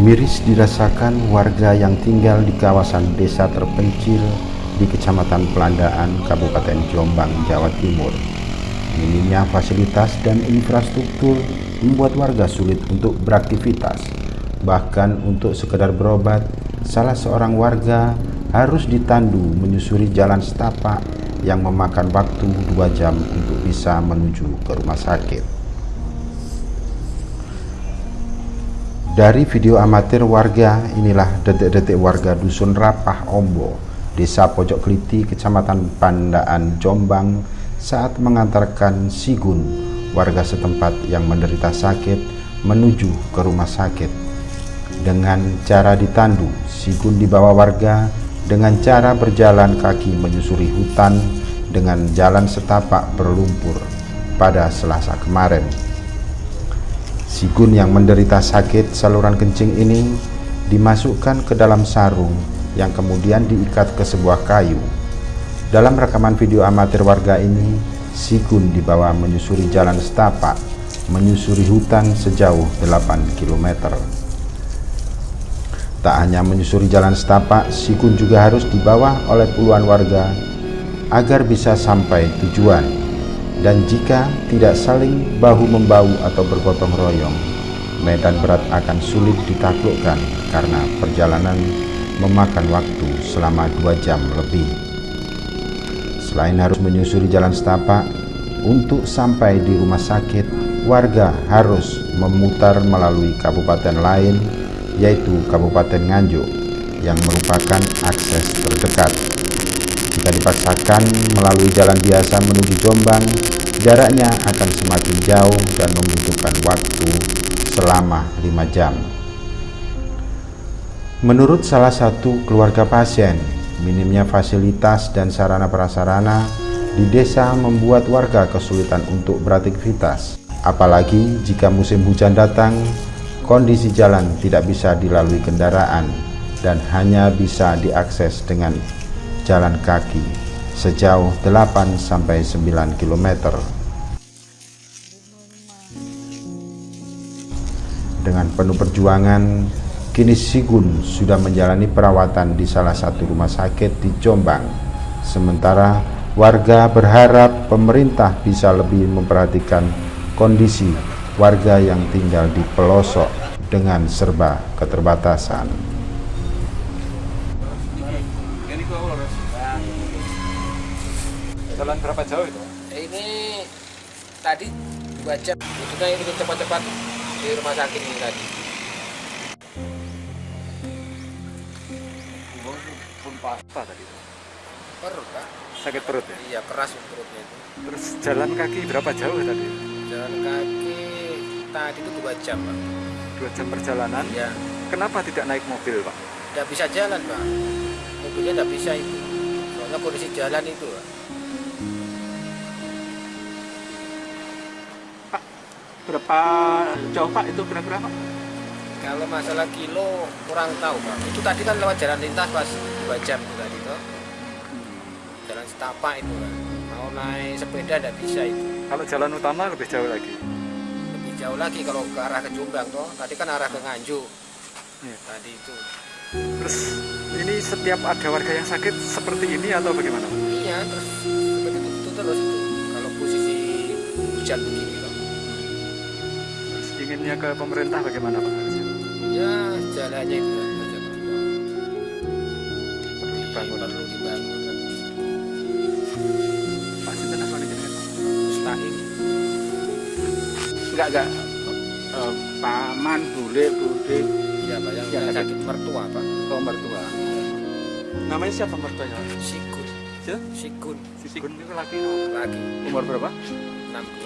Miris dirasakan warga yang tinggal di kawasan desa terpencil di Kecamatan Pelandaan, Kabupaten Jombang, Jawa Timur. Minimnya fasilitas dan infrastruktur membuat warga sulit untuk beraktivitas. Bahkan untuk sekedar berobat, salah seorang warga harus ditandu menyusuri jalan setapak yang memakan waktu dua jam untuk bisa menuju ke rumah sakit. Dari video amatir warga, inilah detik-detik warga Dusun Rapah Ombo, Desa Pojok Keliti, Kecamatan Pandaan, Jombang, saat mengantarkan Sigun, warga setempat yang menderita sakit, menuju ke rumah sakit. Dengan cara ditandu, Sigun dibawa warga dengan cara berjalan kaki menyusuri hutan dengan jalan setapak berlumpur pada selasa kemarin. Sigun yang menderita sakit saluran kencing ini dimasukkan ke dalam sarung yang kemudian diikat ke sebuah kayu. Dalam rekaman video amatir warga ini, Sigun dibawa menyusuri jalan setapak, menyusuri hutan sejauh 8 km. Tak hanya menyusuri jalan setapak, Sigun juga harus dibawa oleh puluhan warga agar bisa sampai tujuan dan jika tidak saling bahu-membahu atau bergotong royong, medan berat akan sulit ditaklukkan karena perjalanan memakan waktu selama dua jam lebih. Selain harus menyusuri jalan setapak, untuk sampai di rumah sakit, warga harus memutar melalui kabupaten lain, yaitu Kabupaten Nganjuk, yang merupakan akses terdekat. Jika dipaksakan melalui jalan biasa menuju Jombang, jaraknya akan semakin jauh dan membutuhkan waktu selama 5 jam. Menurut salah satu keluarga pasien, minimnya fasilitas dan sarana prasarana di desa membuat warga kesulitan untuk beraktivitas. Apalagi jika musim hujan datang, kondisi jalan tidak bisa dilalui kendaraan dan hanya bisa diakses dengan jalan kaki sejauh 8 sampai 9 km. Dengan penuh perjuangan, kini Sigun sudah menjalani perawatan di salah satu rumah sakit di Jombang. Sementara warga berharap pemerintah bisa lebih memperhatikan kondisi warga yang tinggal di pelosok dengan serba keterbatasan. Jalan berapa jauh itu? Ini tadi dua jam. Maksudnya ini cepat-cepat di rumah sakit ini tadi. Pun apa tadi? Perut pak? Sakit perut ya? Iya keras perutnya itu. Terus jalan kaki berapa jauh tadi? Jalan kaki tadi itu dua jam pak. Dua jam perjalanan? Iya. Kenapa tidak naik mobil pak? Tidak bisa jalan pak. Mobilnya tidak bisa itu. Soalnya kondisi jalan itu pak. Berapa jauh Pak itu kira-kira Pak? Kalau masalah kilo kurang tahu Pak. Itu tadi kan lewat jalan lintas pas dua jam itu tadi tuh. Jalan setapak itu kan. Mau naik sepeda tidak bisa itu. Kalau jalan utama lebih jauh lagi. Lebih jauh lagi kalau ke arah ke Jombang toh. Tadi kan arah ke Nganjuk. Ya. Tadi itu. Terus ini setiap ada warga yang sakit seperti ini atau bagaimana? Iya terus seperti itu, itu terus itu. Kalau posisi hujan begini inginnya ke pemerintah bagaimana Pak? Ya jalannya itu saja Pak. Perlu dibangun. Perlu dibangun. Pak Sinten apa nih Mustahil. Enggak enggak. Uh, paman, bule, bude. Ya Pak yang Ya, sakit mertua Pak. Oh, mertua. Namanya siapa mertuanya? Sikun. Siapa? Sikun. Sikun itu laki Lagi Umur berapa? 6